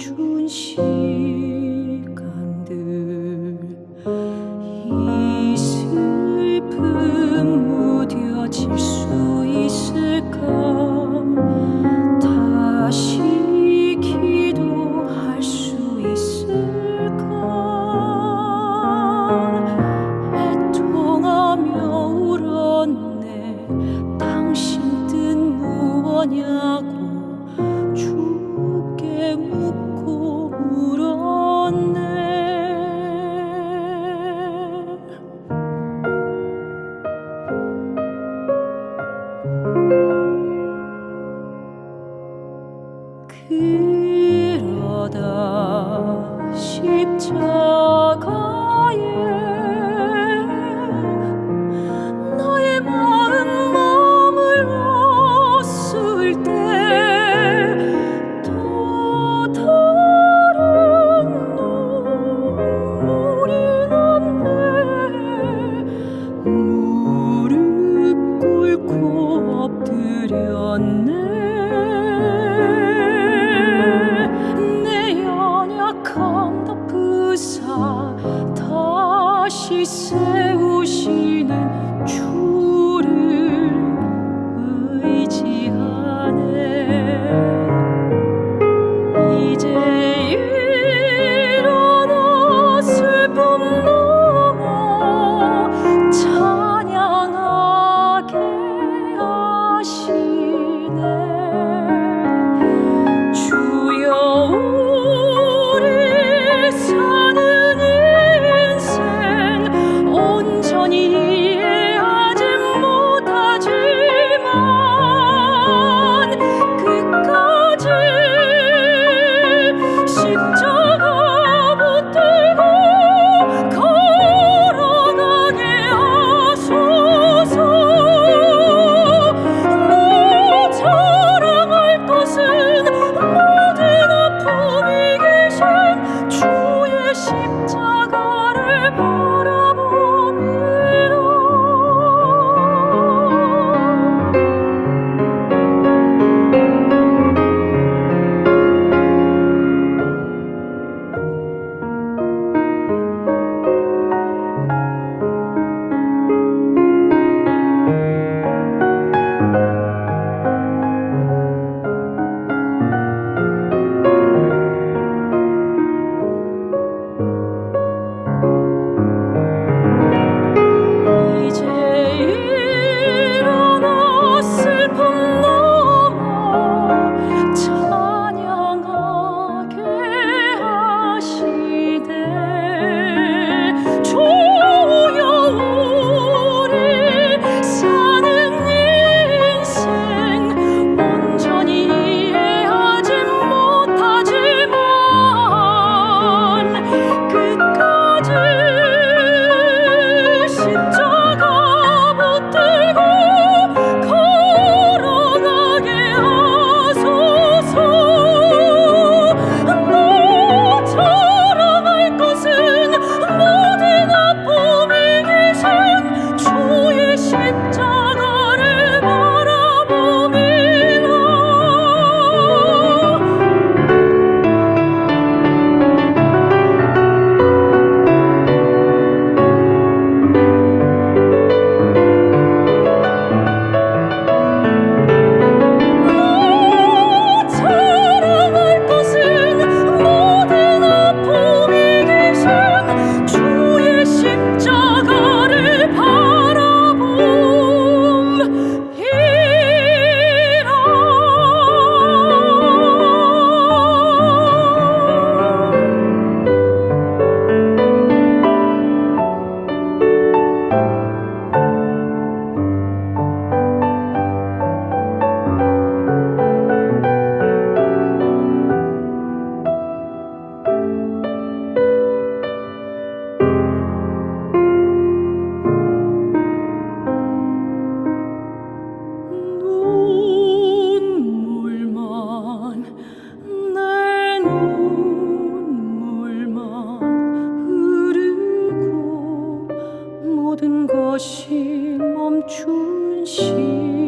春你。 엎드렸네 모든 것이 멈춘 시.